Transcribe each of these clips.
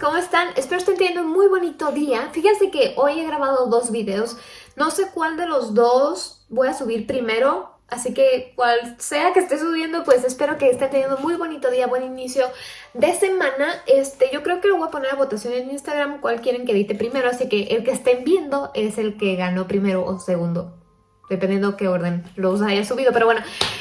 ¿cómo están? Espero estén teniendo un muy bonito día. Fíjense que hoy he grabado dos videos. No sé cuál de los dos voy a subir primero, así que cual sea que esté subiendo, pues espero que estén teniendo un muy bonito día, buen inicio de semana. Este, yo creo que lo voy a poner a votación en Instagram cuál quieren que edite primero, así que el que estén viendo es el que ganó primero o segundo dependiendo qué orden los haya subido. Pero bueno,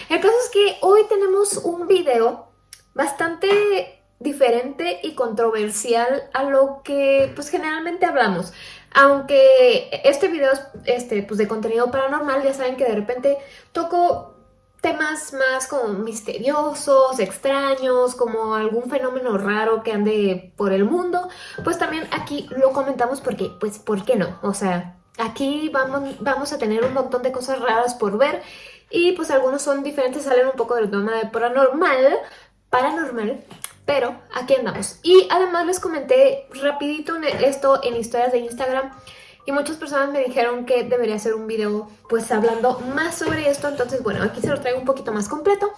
el caso es que hoy tenemos un video bastante diferente y controversial a lo que pues generalmente hablamos. Aunque este video es este, pues, de contenido paranormal, ya saben que de repente toco temas más como misteriosos, extraños, como algún fenómeno raro que ande por el mundo, pues también aquí lo comentamos porque, pues, ¿por qué no? O sea, aquí vamos, vamos a tener un montón de cosas raras por ver y pues algunos son diferentes, salen un poco del tema de paranormal, paranormal, pero aquí andamos. Y además les comenté rapidito esto en historias de Instagram y muchas personas me dijeron que debería hacer un video pues hablando más sobre esto, entonces bueno, aquí se lo traigo un poquito más completo.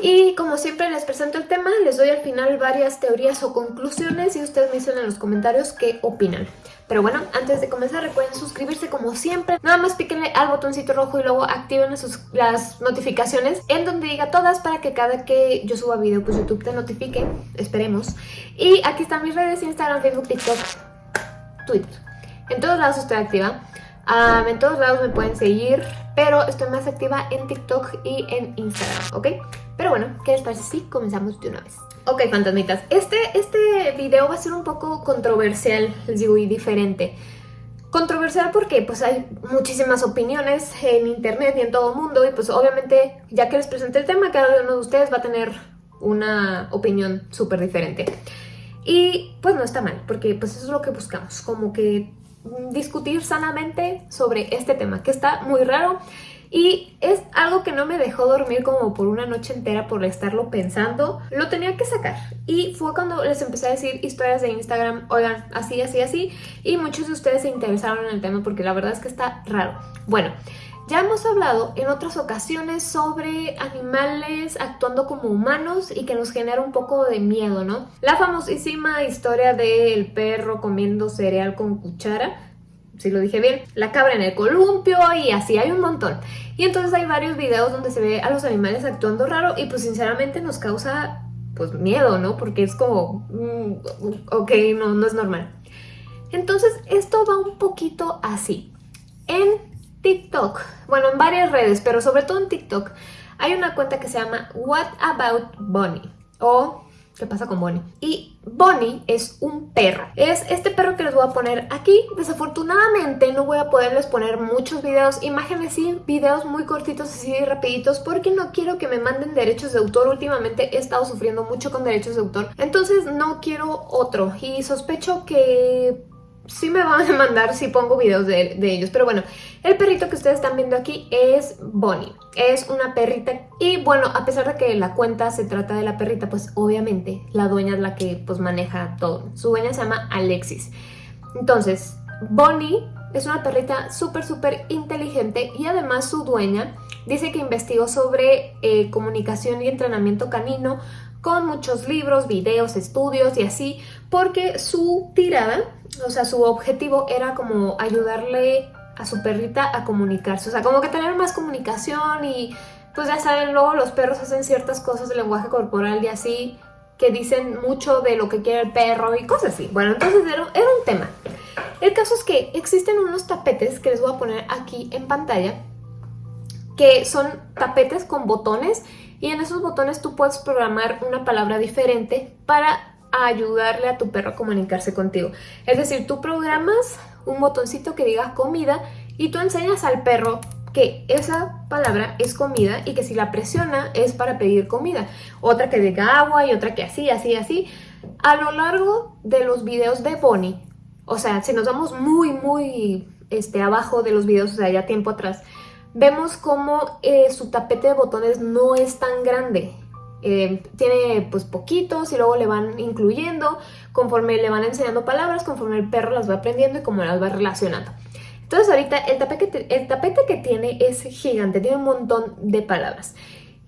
Y como siempre les presento el tema, les doy al final varias teorías o conclusiones y ustedes me dicen en los comentarios qué opinan. Pero bueno, antes de comenzar recuerden suscribirse como siempre. Nada más píquenle al botoncito rojo y luego activen las notificaciones en donde diga todas para que cada que yo suba video pues YouTube te notifique. Esperemos. Y aquí están mis redes, Instagram, Facebook, TikTok, Twitter. En todos lados estoy activa. En todos lados me pueden seguir, pero estoy más activa en TikTok y en Instagram, ¿ok? Pero bueno, ¿qué les parece si comenzamos de una vez? Ok, fantasmitas, este, este video va a ser un poco controversial, les digo, y diferente. Controversial porque pues hay muchísimas opiniones en internet y en todo el mundo y pues obviamente ya que les presenté el tema, cada uno de ustedes va a tener una opinión súper diferente. Y pues no está mal, porque pues eso es lo que buscamos, como que discutir sanamente sobre este tema, que está muy raro y es algo que no me dejó dormir como por una noche entera por estarlo pensando. Lo tenía que sacar. Y fue cuando les empecé a decir historias de Instagram, oigan, así, así, así. Y muchos de ustedes se interesaron en el tema porque la verdad es que está raro. Bueno, ya hemos hablado en otras ocasiones sobre animales actuando como humanos y que nos genera un poco de miedo, ¿no? La famosísima historia del perro comiendo cereal con cuchara si lo dije bien, la cabra en el columpio y así hay un montón. Y entonces hay varios videos donde se ve a los animales actuando raro y pues sinceramente nos causa pues miedo, ¿no? Porque es como, mm, ok, no, no es normal. Entonces esto va un poquito así. En TikTok, bueno en varias redes, pero sobre todo en TikTok, hay una cuenta que se llama What About Bunny o ¿Qué pasa con Bonnie? Y Bonnie es un perro. Es este perro que les voy a poner aquí. Desafortunadamente no voy a poderles poner muchos videos, imágenes y videos muy cortitos así rapiditos porque no quiero que me manden derechos de autor. Últimamente he estado sufriendo mucho con derechos de autor. Entonces no quiero otro y sospecho que sí me van a mandar si pongo videos de, ellos. Pero bueno, el perrito que ustedes están viendo aquí es Bonnie. Es una perrita y bueno, a pesar de que la cuenta se trata de la perrita, pues obviamente la dueña es la que pues maneja todo. Su dueña se llama Alexis. Entonces, Bonnie es una perrita súper, súper inteligente y además su dueña dice que investigó sobre eh, comunicación y entrenamiento canino con muchos libros, videos, estudios y así, porque su tirada o sea, su objetivo era como ayudarle a su perrita a comunicarse, o sea, como que tener más comunicación y pues ya saben, luego los perros hacen ciertas cosas de lenguaje corporal y así que dicen mucho de lo que quiere el perro y cosas así. Bueno, entonces era, era un tema. El caso es que existen unos tapetes que les voy a poner aquí en pantalla que son tapetes con botones y en esos botones tú puedes programar una palabra diferente para ayudarle a tu perro a comunicarse contigo. Es decir, tú programas un botoncito que diga comida y tú enseñas al perro que esa palabra es comida y que si la presiona es para pedir comida. Otra que diga agua y otra que así, así, así. A lo largo de los videos de Bonnie, o sea, si nos vamos muy, muy este, abajo de los videos, o sea, ya tiempo atrás, vemos como eh, su tapete de botones no es tan grande. Eh, tiene pues poquitos y luego le van incluyendo conforme le van enseñando palabras, conforme el perro las va aprendiendo y como las va relacionando. Entonces ahorita el tapete, el tapete que tiene es gigante, tiene un montón de palabras.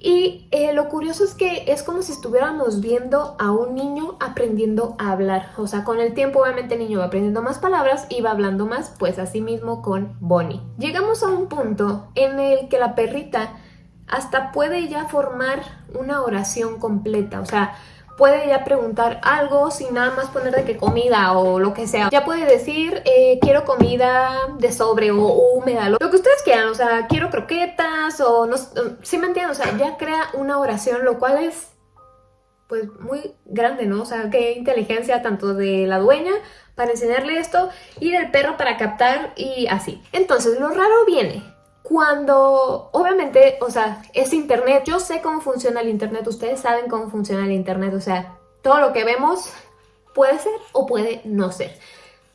Y eh, lo curioso es que es como si estuviéramos viendo a un niño aprendiendo a hablar. O sea, con el tiempo obviamente el niño va aprendiendo más palabras y va hablando más, pues así mismo con Bonnie. Llegamos a un punto en el que la perrita hasta puede ya formar una oración completa. O sea, puede ya preguntar algo sin nada más poner de que comida o lo que sea. Ya puede decir, eh, quiero comida de sobre o húmeda, lo, que ustedes quieran, o sea, quiero croquetas o no ¿sí me entienden? O sea, ya crea una oración, lo cual es pues muy grande, ¿no? O sea, qué inteligencia tanto de la dueña para enseñarle esto y del perro para captar y así. Entonces, lo raro viene cuando, obviamente, o sea, es internet, yo sé cómo funciona el internet, ustedes saben cómo funciona el internet, o sea, todo lo que vemos puede ser o puede no ser.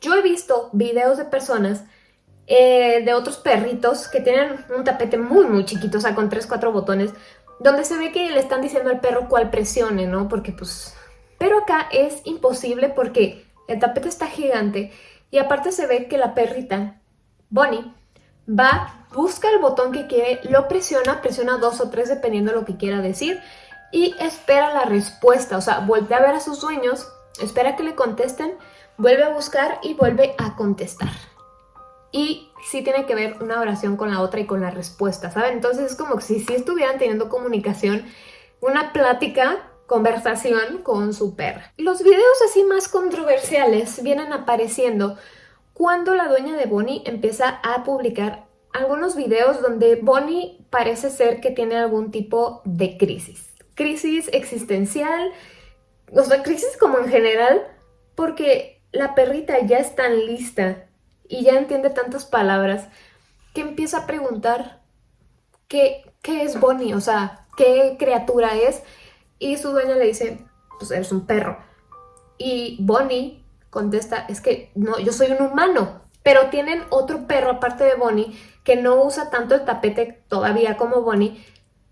Yo he visto videos de personas, eh, de otros perritos que tienen un tapete muy muy chiquito, o sea, con 3, 4 botones, donde se ve que le están diciendo al perro cuál presione, ¿no? Porque pues... Pero acá es imposible porque el tapete está gigante y aparte se ve que la perrita, Bonnie, va, busca el botón que quiere, lo presiona, presiona dos o tres dependiendo de lo que quiera decir y espera la respuesta, o sea, vuelve a ver a sus dueños, espera que le contesten, vuelve a buscar y vuelve a contestar. Y sí tiene que ver una oración con la otra y con la respuesta, ¿saben? Entonces es como si, si estuvieran teniendo comunicación, una plática conversación con su perra. Los videos así más controversiales vienen apareciendo cuando la dueña de Bonnie empieza a publicar algunos videos donde Bonnie parece ser que tiene algún tipo de crisis. Crisis existencial, o sea, crisis como en general, porque la perrita ya es tan lista y ya entiende tantas palabras que empieza a preguntar qué, qué es Bonnie, o sea, qué criatura es. Y su dueña le dice, pues eres un perro. Y Bonnie contesta, es que no, yo soy un humano. Pero tienen otro perro aparte de Bonnie que no usa tanto el tapete todavía como Bonnie.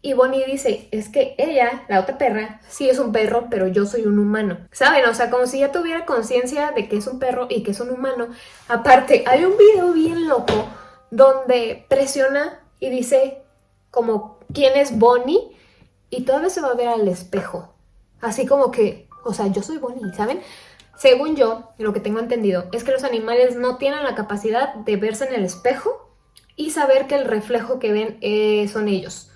Y Bonnie dice, es que ella, la otra perra, sí es un perro, pero yo soy un humano. ¿Saben? O sea, como si ya tuviera conciencia de que es un perro y que es un humano. Aparte, hay un video bien loco donde presiona y dice como, ¿quién es Bonnie? Y todavía se va a ver al espejo. Así como que, o sea, yo soy Bonnie, ¿saben? Según yo, lo que tengo entendido, es que los animales no tienen la capacidad de verse en el espejo y saber que el reflejo que ven eh, son ellos.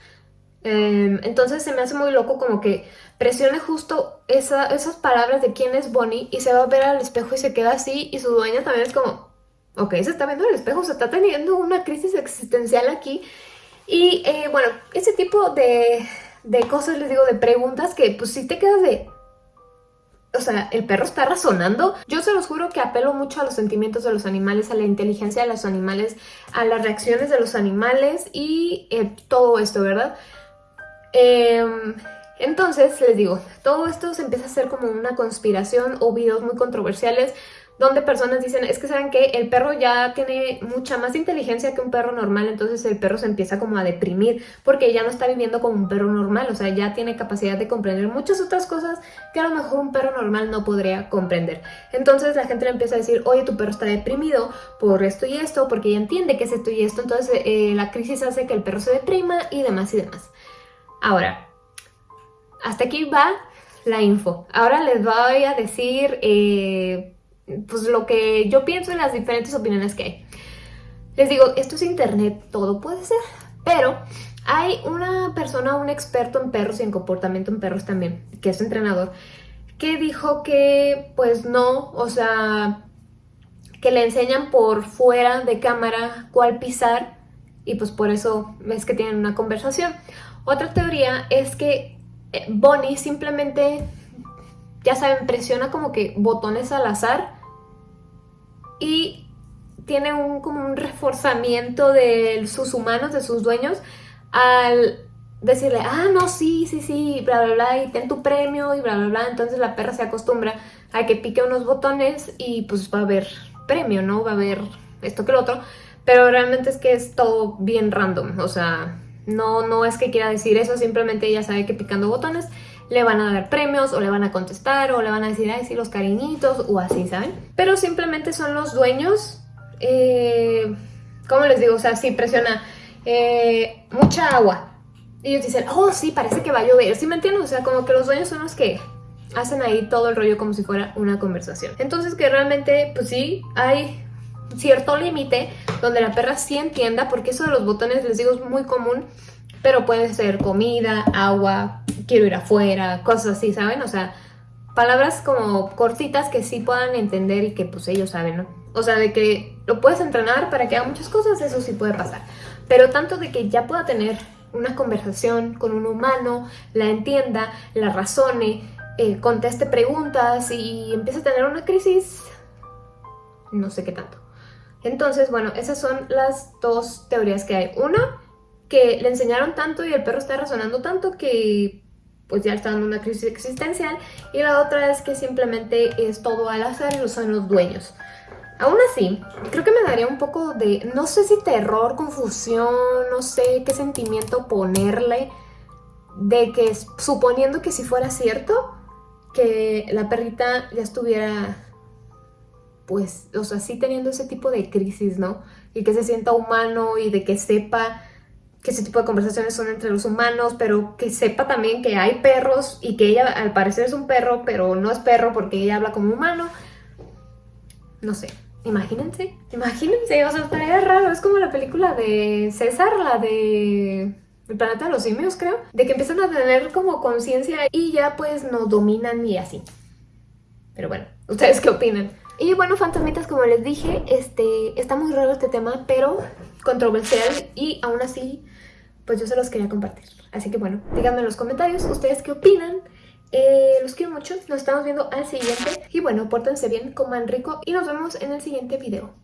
Em, entonces se me hace muy loco como que presione justo esas palabras de quién es Bonnie y se va a ver al espejo y se queda así y su dueña también es como, ok, se está viendo el espejo, se está teniendo una crisis existencial aquí. Y eh, bueno, ese tipo de, de cosas, les digo, de preguntas que pues si te quedas de, o sea, el perro está razonando. Yo se los juro que apelo mucho a los sentimientos de los animales, a la inteligencia de los animales, a las reacciones de los animales y eh, todo esto, ¿verdad? Em, entonces, les digo, todo esto se empieza a hacer como una conspiración o videos muy controversiales donde personas dicen, es que saben que el perro ya tiene mucha más inteligencia que un perro normal, entonces el perro se empieza como a deprimir porque ya no está viviendo como un perro normal, o sea, ya tiene capacidad de comprender muchas otras cosas que a lo mejor un perro normal no podría comprender. Entonces la gente le empieza a decir, oye, tu perro está deprimido por esto y esto, porque ya entiende que es esto y esto, entonces eh, la crisis hace que el perro se deprima y demás y demás. Ahora, hasta aquí va la info. Ahora les voy a decir... Eh, pues lo que yo pienso en las diferentes opiniones que hay. Les digo, esto es internet, todo puede ser, pero hay una persona, un experto en perros y en comportamiento en perros también, que es entrenador, que dijo que pues no, o sea, que le enseñan por fuera de cámara cuál pisar y pues por eso es que tienen una conversación. Otra teoría es que eh, Bonnie simplemente, ya saben, presiona como que botones al azar y tiene un, como un reforzamiento de sus humanos, de sus dueños, al decirle, ah, no, sí, sí, sí, bla, bla, bla, y ten tu premio, y bla, bla, bla. Entonces la perra se acostumbra a que pique unos botones y pues va a haber premio, ¿no? Va a haber esto que lo otro. Pero realmente es que es todo bien random, o sea, no, no es que quiera decir eso, simplemente ella sabe que picando botones le van a dar premios o le van a contestar o le van a decir, ay, sí, los cariñitos o así, ¿saben? Pero simplemente son los dueños, eh, ¿cómo les digo? O sea, si presiona eh, mucha agua ellos dicen, oh sí, parece que va a llover, ¿sí me entienden? O sea, como que los dueños son los que hacen ahí todo el rollo como si fuera una conversación. Entonces que realmente, pues sí, hay cierto límite donde la perra sí entienda, porque eso de los botones, les digo, es muy común, pero puede ser comida, agua, quiero ir afuera, cosas así, ¿saben? O sea, palabras como cortitas que sí puedan entender y que pues ellos saben, ¿no? O sea, de que lo puedes entrenar para que haga muchas cosas, eso sí puede pasar. Pero tanto de que ya pueda tener una conversación con un humano, la entienda, la razone, eh, conteste preguntas y empiece a tener una crisis, no sé qué tanto. Entonces, bueno, esas son las dos teorías que hay. Una, que le enseñaron tanto y el perro está razonando tanto que pues ya está dando una crisis existencial. Y la otra es que simplemente es todo al azar y son los dueños. Aún así, creo que me daría un poco de, no sé si terror, confusión, no sé qué sentimiento ponerle, de que suponiendo que si fuera cierto, que la perrita ya estuviera, pues, o sea, sí teniendo ese tipo de crisis, ¿no? Y que se sienta humano y de que sepa que ese tipo de conversaciones son entre los humanos, pero que sepa también que hay perros y que ella al parecer es un perro, pero no es perro porque ella habla como humano. No sé, Imagínense, imagínense, o sea, estaría raro, es como la película de César, la de El planeta de los simios, creo, de que empiezan a tener como conciencia y ya pues no dominan y así. Pero bueno, ¿ustedes qué opinan? Y bueno, fantasmitas, como les dije, este, está muy raro este tema, pero controversial y aún así, pues yo se los quería compartir. Así que bueno, díganme en los comentarios ustedes qué opinan. Eh, los quiero mucho, nos estamos viendo al siguiente y bueno, pórtense bien, coman rico y nos vemos en el siguiente video.